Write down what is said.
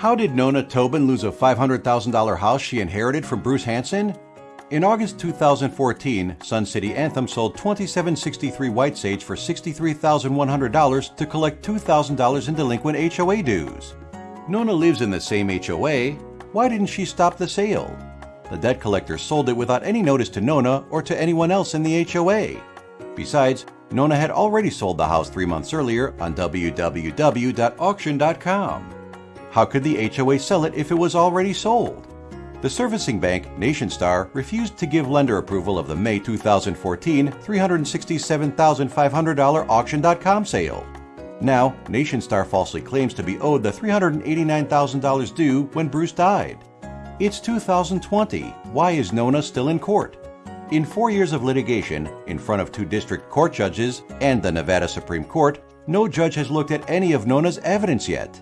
How did Nona Tobin lose a $500,000 house she inherited from Bruce Hansen? In August 2014, Sun City Anthem sold 2763 White Sage for $63,100 to collect $2,000 in delinquent HOA dues. Nona lives in the same HOA. Why didn't she stop the sale? The debt collector sold it without any notice to Nona or to anyone else in the HOA. Besides, Nona had already sold the house three months earlier on www.auction.com. How could the HOA sell it if it was already sold? The servicing bank, NationStar, refused to give lender approval of the May 2014 $367,500 Auction.com sale. Now, NationStar falsely claims to be owed the $389,000 due when Bruce died. It's 2020. Why is Nona still in court? In four years of litigation, in front of two district court judges and the Nevada Supreme Court, no judge has looked at any of Nona's evidence yet.